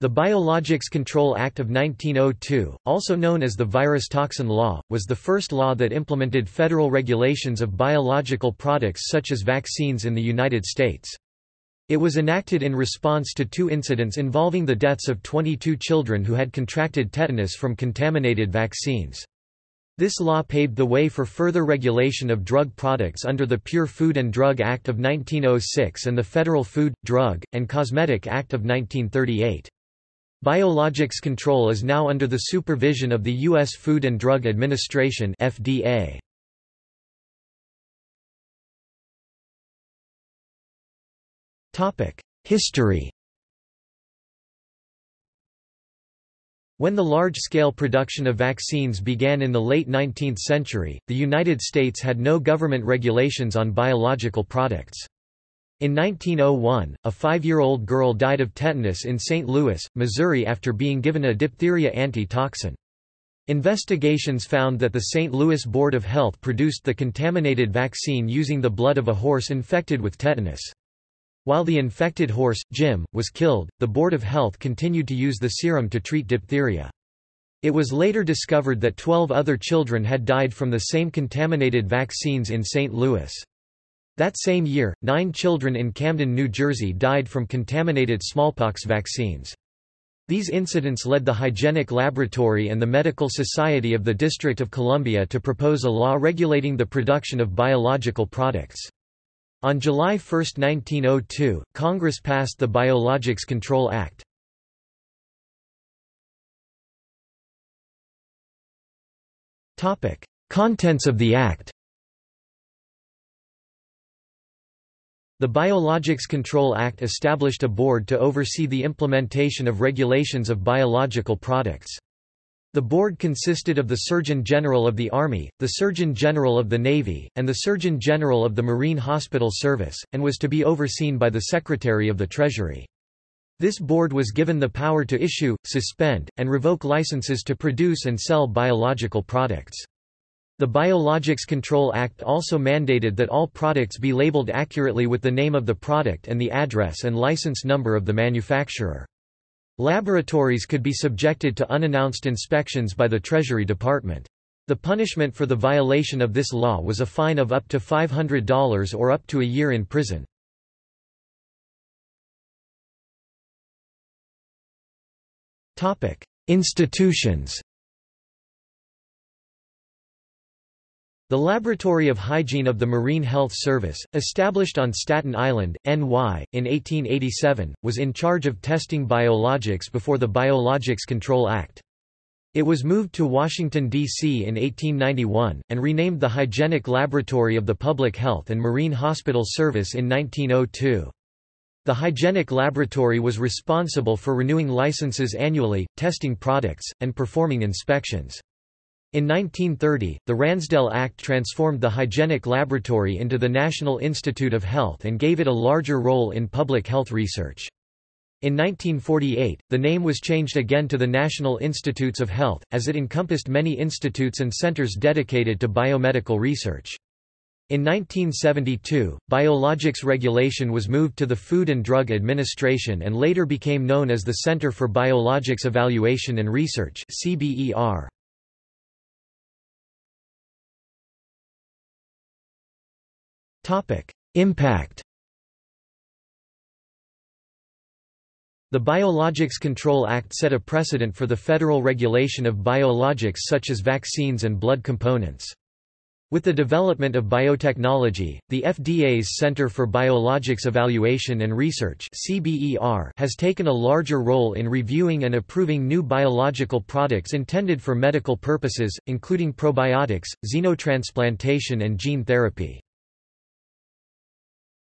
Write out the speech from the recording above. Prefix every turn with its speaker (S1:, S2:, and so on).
S1: The Biologics Control Act of 1902, also known as the Virus Toxin Law, was the first law that implemented federal regulations of biological products such as vaccines in the United States. It was enacted in response to two incidents involving the deaths of 22 children who had contracted tetanus from contaminated vaccines. This law paved the way for further regulation of drug products under the Pure Food and Drug Act of 1906 and the Federal Food, Drug, and Cosmetic Act of 1938. Biologics control is now under the supervision of the U.S. Food and Drug Administration FDA. History When the large-scale production of vaccines began in the late 19th century, the United States had no government regulations on biological products. In 1901, a five-year-old girl died of tetanus in St. Louis, Missouri after being given a diphtheria antitoxin. Investigations found that the St. Louis Board of Health produced the contaminated vaccine using the blood of a horse infected with tetanus. While the infected horse, Jim, was killed, the Board of Health continued to use the serum to treat diphtheria. It was later discovered that 12 other children had died from the same contaminated vaccines in St. Louis. That same year, nine children in Camden, New Jersey died from contaminated smallpox vaccines. These incidents led the Hygienic Laboratory and the Medical Society of the District of Columbia to propose a law regulating the production of biological products. On July 1, 1902, Congress passed the Biologics Control Act. Contents of the Act The Biologics Control Act established a board to oversee the implementation of regulations of biological products. The board consisted of the Surgeon General of the Army, the Surgeon General of the Navy, and the Surgeon General of the Marine Hospital Service, and was to be overseen by the Secretary of the Treasury. This board was given the power to issue, suspend, and revoke licenses to produce and sell biological products. The Biologics Control Act also mandated that all products be labeled accurately with the name of the product and the address and license number of the manufacturer. Laboratories could be subjected to unannounced inspections by the Treasury Department. The punishment for the violation of this law was a fine of up to $500 or up to a year in prison. Institutions The Laboratory of Hygiene of the Marine Health Service, established on Staten Island, NY, in 1887, was in charge of testing biologics before the Biologics Control Act. It was moved to Washington, D.C. in 1891, and renamed the Hygienic Laboratory of the Public Health and Marine Hospital Service in 1902. The Hygienic Laboratory was responsible for renewing licenses annually, testing products, and performing inspections. In 1930, the Ransdell Act transformed the hygienic laboratory into the National Institute of Health and gave it a larger role in public health research. In 1948, the name was changed again to the National Institutes of Health, as it encompassed many institutes and centers dedicated to biomedical research. In 1972, biologics regulation was moved to the Food and Drug Administration and later became known as the Center for Biologics Evaluation and Research CBER. Impact The Biologics Control Act set a precedent for the federal regulation of biologics such as vaccines and blood components. With the development of biotechnology, the FDA's Center for Biologics Evaluation and Research has taken a larger role in reviewing and approving new biological products intended for medical purposes, including probiotics, xenotransplantation and gene therapy.